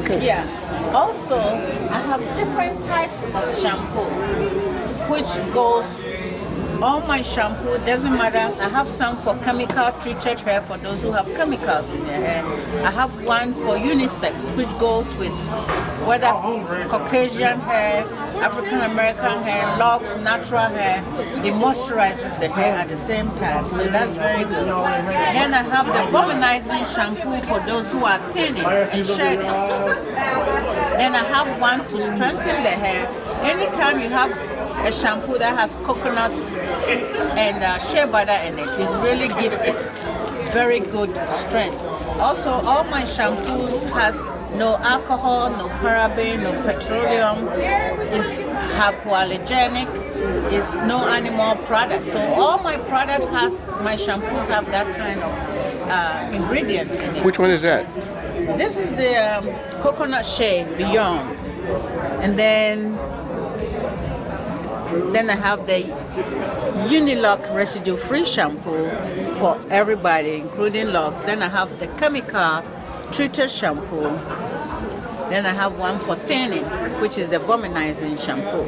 Okay. Yeah. Also, I have different types of shampoo, which goes all my shampoo doesn't matter. I have some for chemical treated hair for those who have chemicals in their hair. I have one for unisex, which goes with whether Caucasian hair, African American hair, locks, natural hair. It moisturizes the hair at the same time, so that's very good. Then I have the volumizing shampoo for those who are thinning and shedding. Then I have one to strengthen the hair. Anytime you have a shampoo that has coconut and uh, shea butter in it, it really gives it very good strength. Also, all my shampoos has no alcohol, no paraben, no petroleum. It's hypoallergenic. It's no animal product. So all my product has, my shampoos have that kind of uh, ingredients in it. Which one is that? This is the um, coconut shea beyond. And then then I have the Unilock residue free shampoo for everybody, including locks. Then I have the chemical treated shampoo. Then I have one for thinning, which is the volumizing shampoo.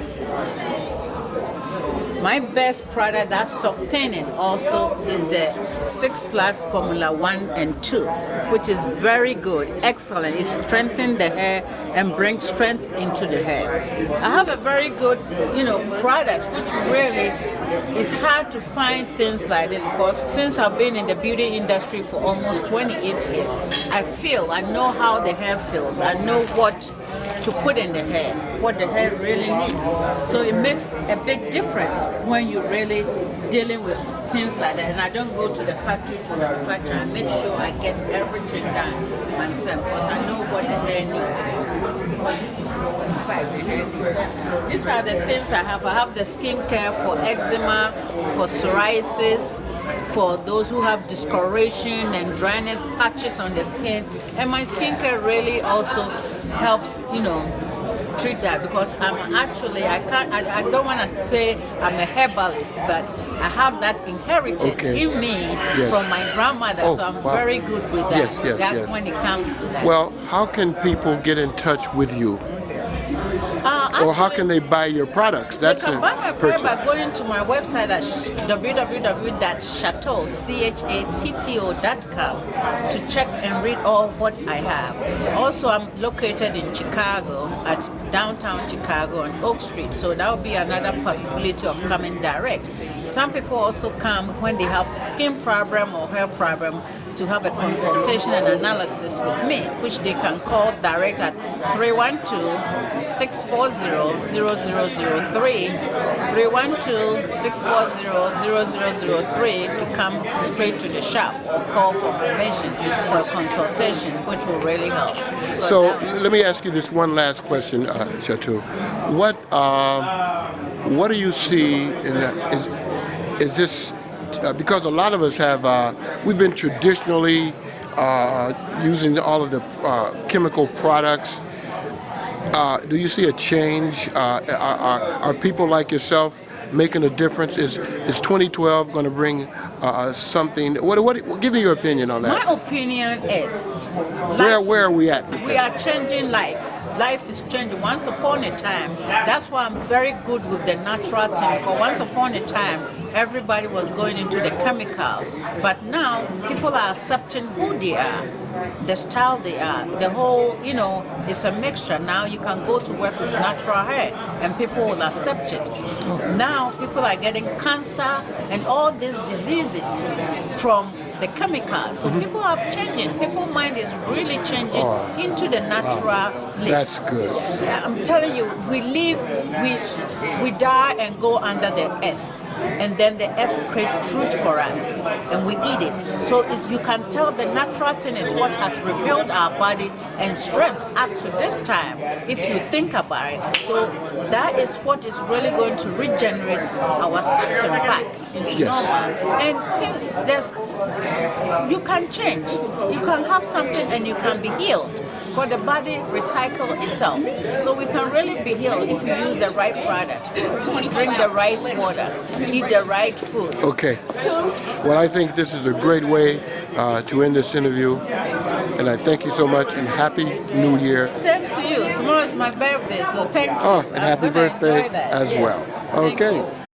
My best product that stop thinning also is the 6 Plus Formula 1 and 2, which is very good, excellent. It strengthens the hair and brings strength into the hair. I have a very good, you know, product which really is hard to find things like this because since I've been in the beauty industry for almost 28 years, I feel, I know how the hair feels. I know what to put in the hair, what the hair really needs. So it makes a big difference when you're really dealing with things like that. And I don't go to the factory to manufacture. I make sure I get everything done myself because I know what the hair needs. These are the things I have. I have the skincare for eczema, for psoriasis, for those who have discoloration and dryness patches on the skin. And my skincare really also helps, you know, treat that because I'm actually, I can't, I, I don't want to say I'm a herbalist, but I have that inherited Okay. in me Yes. from my grandmother, Oh, so I'm wow. very good with that, Yes, yes, that yes. when it comes to that. Well, how can people get in touch with you? Uh, Or how can they buy your products? That's They can buy my purchase. product by going to my website at sh- www.chatto, C-H-A-T-T-O.com to check and read all what I have. Also, I'm located in Chicago, at downtown Chicago on Oak Street, so that would be another possibility of coming direct. Some people also come when they have skin problem or hair problem to have a consultation and analysis with me, which they can call direct at 312-640-0003, 312-640-0003 to come straight to the shop or call for information for a consultation, which will really help. So let me ask you this one last question, uh, Chatto. What uh, what do you see in that? Is is this uh, because a lot of us have uh, we've been traditionally uh, using all of the uh, chemical products. Uh, do you see a change? Uh, are, are, are people like yourself making a difference? Is is 2012 going to bring uh, something? What, what give me your opinion on that? My opinion is Where where are we at? We are changing life. Life is changing. Once upon a time, that's why I'm very good with the natural thing. Because once upon a time, everybody was going into the chemicals. But now, people are accepting who they are, the style they are. The whole, you know, it's a mixture. Now you can go to work with natural hair and people will accept it. Now people are getting cancer and all these diseases from the chemicals. So mm-hmm. people are changing. People's mind is really changing Oh, into the natural life. That's good. I'm telling you, we live, we we die and go under the earth. And then the earth creates fruit for us and we eat it. So you can tell the natural thing is what has rebuilt our body and strength up to this time, if you think about it. So that is what is really going to regenerate our system back Yes. normal. And think there's you can change. You can have something and you can be healed. For the body recycle itself. So we can really be healed if you use the right product, drink the right water, eat the right food. Okay. Well, I think this is a great way uh, to end this interview. and I thank you so much, and Happy New Year. Same to you. Tomorrow is my birthday, so thank you. Oh, and I'm happy birthday as Yes. well. Okay.